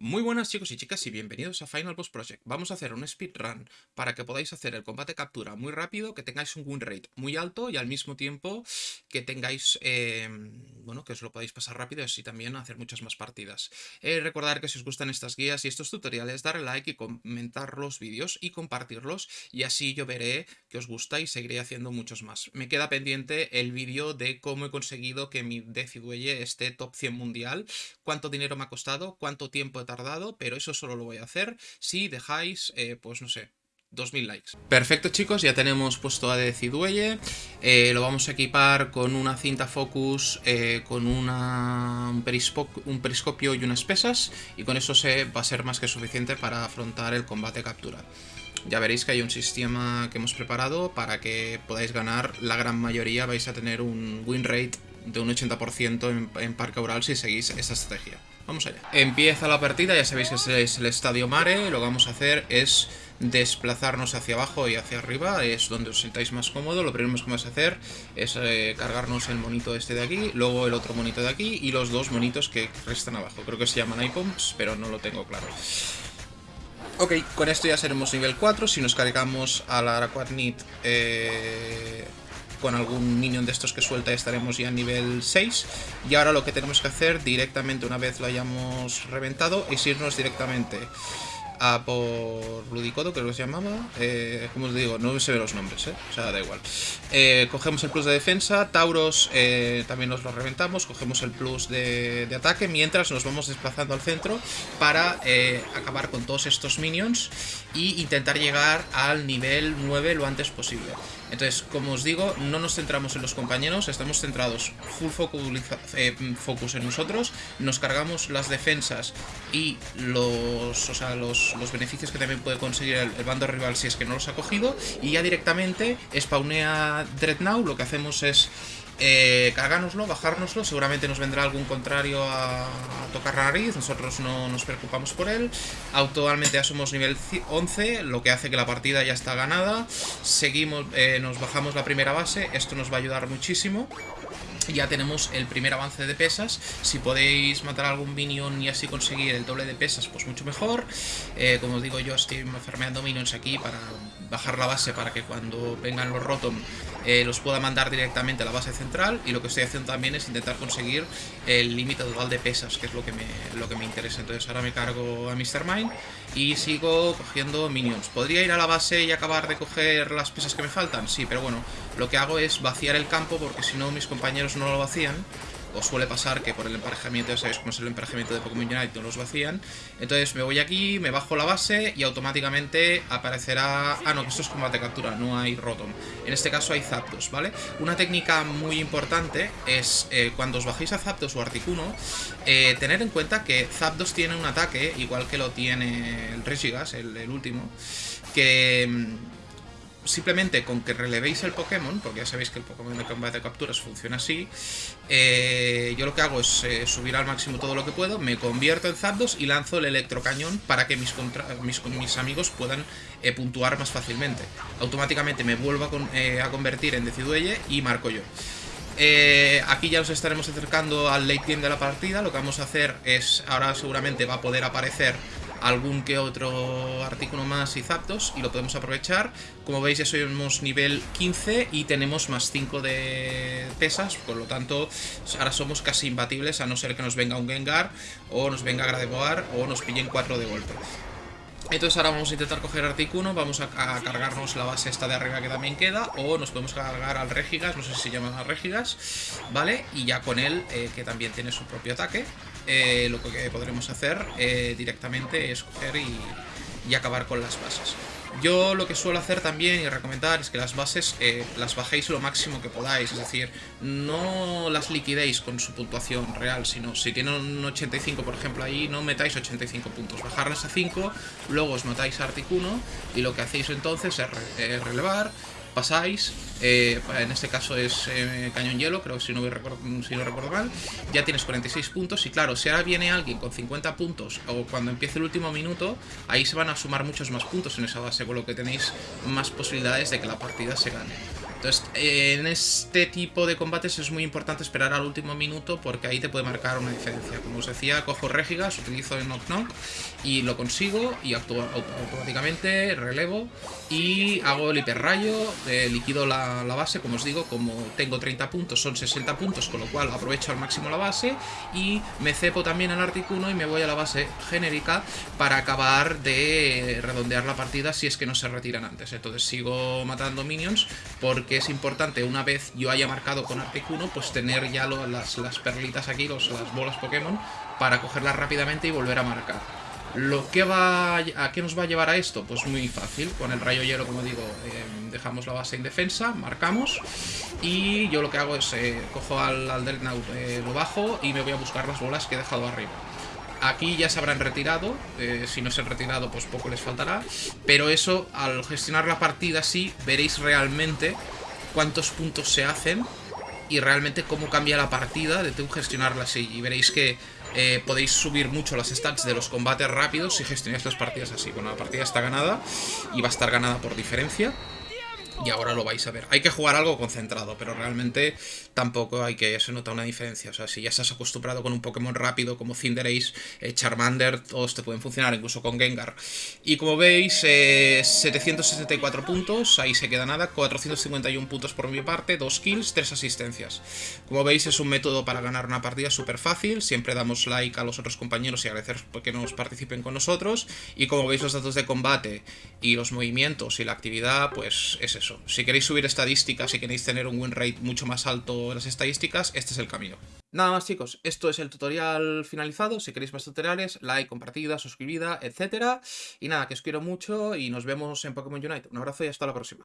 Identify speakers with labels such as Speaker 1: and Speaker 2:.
Speaker 1: Muy buenas chicos y chicas y bienvenidos a Final Boss Project. Vamos a hacer un speedrun para que podáis hacer el combate captura muy rápido, que tengáis un win rate muy alto y al mismo tiempo que tengáis, eh, bueno, que os lo podáis pasar rápido y así también hacer muchas más partidas. Eh, recordar que si os gustan estas guías y estos tutoriales, darle like y comentar los vídeos y compartirlos y así yo veré que os gusta y seguiré haciendo muchos más. Me queda pendiente el vídeo de cómo he conseguido que mi Decidueye esté top 100 mundial, cuánto dinero me ha costado, cuánto tiempo he tardado, pero eso solo lo voy a hacer si dejáis, eh, pues no sé, 2000 likes. Perfecto chicos, ya tenemos puesto a Decidueye, eh, lo vamos a equipar con una cinta focus, eh, con un, un, periscopio y unas pesas y con eso se va a ser más que suficiente para afrontar el combate captura. Ya veréis que hay un sistema que hemos preparado para que podáis ganar, la gran mayoría vais a tener un win rate de un 80% en, en Parque Oral si seguís esa estrategia. Vamos allá. Empieza la partida, ya sabéis que es el Estadio Mare. Lo que vamos a hacer es desplazarnos hacia abajo y hacia arriba. Es donde os sentáis más cómodo. Lo primero que vamos a hacer es eh, cargarnos el monito este de aquí, luego el otro monito de aquí y los dos monitos que restan abajo. Creo que se llaman icons, pero no lo tengo claro. Ok, con esto ya seremos nivel 4. Si nos cargamos a la Araquatnit eh, con algún minion de estos que suelta estaremos ya a nivel 6. Y ahora lo que tenemos que hacer directamente una vez lo hayamos reventado es irnos directamente a por Ludicodo, creo que se llamaba. Eh, como os digo, no se ven los nombres, ¿eh? o sea, da igual. Eh, cogemos el plus de defensa, Tauros eh, también nos lo reventamos, cogemos el plus de, de, ataque, mientras nos vamos desplazando al centro para acabar con todos estos minions y intentar llegar al nivel 9 lo antes posible. Entonces, como os digo, no nos centramos en los compañeros, estamos centrados full focus, en nosotros, nos cargamos las defensas y los, o sea, los los, beneficios que también puede conseguir el, bando rival si es que no los ha cogido. Y ya directamente spawnea Dreadnought, lo que hacemos es eh, bajárnoslo, seguramente nos vendrá algún contrario a, tocar la nariz, nosotros no nos preocupamos por él. Actualmente ya somos nivel 11, lo que hace que la partida ya está ganada. Seguimos, eh, nos bajamos la primera base, esto nos va a ayudar muchísimo ya tenemos el primer avance de pesas. Si podéis matar a algún minion y así conseguir el doble de pesas, pues mucho mejor. Eh, como os digo, yo estoy farmeando minions aquí para bajar la base para que cuando vengan los Rotom eh, los pueda mandar directamente a la base central. Y lo que estoy haciendo también es intentar conseguir el límite total de pesas, que es lo que, me, lo que me interesa. Entonces ahora me cargo a Mr. Mine y sigo cogiendo minions. ¿Podría ir a la base y acabar de coger las pesas que me faltan? Sí, pero bueno, lo que hago es vaciar el campo porque si no mis compañeros no lo vacían. O suele pasar que por el emparejamiento, ya sabéis cómo es el emparejamiento de Pokémon Unite, no los vacían. Entonces me voy aquí, me bajo la base y automáticamente aparecerá... Ah, no, que esto es combate captura, no hay Rotom. En este caso hay Zapdos, ¿vale? Una técnica muy importante es eh, cuando os bajéis a Zapdos o Articuno, eh, tener en cuenta que Zapdos tiene un ataque, igual que lo tiene el Regigas, el, último, que mm, simplemente con que relevéis el Pokémon, porque ya sabéis que el Pokémon de combate de capturas funciona así, eh, yo lo que hago es eh, subir al máximo todo lo que puedo, me convierto en Zapdos y lanzo el electrocañón para que mis, mis, mis amigos puedan eh, puntuar más fácilmente. Automáticamente me vuelvo a, a convertir en Decidueye y marco yo. aquí ya nos estaremos acercando al late game de la partida. Lo que vamos a hacer es, ahora seguramente va a poder aparecer algún que otro artículo más y Zapdos y lo podemos aprovechar. Como veis ya somos nivel 15 y tenemos más 5 de pesas, por lo tanto ahora somos casi imbatibles a no ser que nos venga un Gengar o nos venga Gradevoar o nos pillen 4 de golpe. Entonces ahora vamos a intentar coger Articuno, vamos a, cargarnos la base esta de arriba que también queda, o nos podemos cargar al Regigas, no sé si se llama Regigas, ¿vale? Y ya con él, eh, que también tiene su propio ataque, eh, lo que podremos hacer eh, directamente es coger y, acabar con las bases. Yo lo que suelo hacer también y recomendar es que las bases eh, las bajéis lo máximo que podáis, es decir, no las liquidéis con su puntuación real, sino si tienen un 85 por ejemplo ahí, no metáis 85 puntos, bajarlas a 5, luego os matáis a Articuno y lo que hacéis entonces es relevar, pasáis, eh, en este caso es eh, cañón hielo, creo que si no, recuerdo, si no recuerdo mal, ya tienes 46 puntos y claro, si ahora viene alguien con 50 puntos o cuando empiece el último minuto, ahí se van a sumar muchos más puntos en esa base, con lo que tenéis más posibilidades de que la partida se gane. Entonces, en este tipo de combates es muy importante esperar al último minuto porque ahí te puede marcar una diferencia. Como os decía, cojo Regigas, utilizo el Knock Knock y lo consigo y actúo automáticamente, relevo y hago el hiperrayo, eh, liquido la, base, como os digo, como tengo 30 puntos, son 60 puntos, con lo cual aprovecho al máximo la base y me cepo también el Articuno y me voy a la base genérica para acabar de redondear la partida si es que no se retiran antes. Entonces sigo matando minions porque es importante, una vez yo haya marcado con Articuno, pues tener ya las, las perlitas aquí, los, las bolas Pokémon, para cogerlas rápidamente y volver a marcar. Lo que va ¿A qué nos va a llevar a esto? Pues muy fácil. Con el rayo hielo, como digo, eh, dejamos la base en defensa, marcamos. Y yo lo que hago es, eh, cojo al, al eh, lo bajo y me voy a buscar las bolas que he dejado arriba. Aquí ya se habrán retirado, si no se han retirado pues poco les faltará. Pero eso, al gestionar la partida así, veréis realmente cuántos puntos se hacen y realmente cómo cambia la partida de tú gestionarla así. Y veréis que eh, podéis subir mucho las stats de los combates rápidos si gestionáis las partidas así. Bueno, la partida está ganada y va a estar ganada por diferencia y ahora lo vais a ver. Hay que jugar algo concentrado, pero realmente tampoco hay que... se nota una diferencia. O sea, si ya estás acostumbrado con un Pokémon rápido como Cinderace, eh, Charmander, todos te pueden funcionar, incluso con Gengar. Y como veis, 764 eh, puntos, ahí se queda nada, 451 puntos por mi parte, 2 kills, 3 asistencias. Como veis, es un método para ganar una partida súper fácil, siempre damos like a los otros compañeros y agradecer que nos participen con nosotros. Y como veis, los datos de combate y los movimientos y la actividad, pues es si queréis subir estadísticas, si queréis tener un win rate mucho más alto en las estadísticas, este es el camino. Nada más chicos, esto es el tutorial finalizado, si queréis más tutoriales, like, compartida, suscribida, etcétera. Y nada, que os quiero mucho y nos vemos en Pokémon Unite. Un abrazo y hasta la próxima.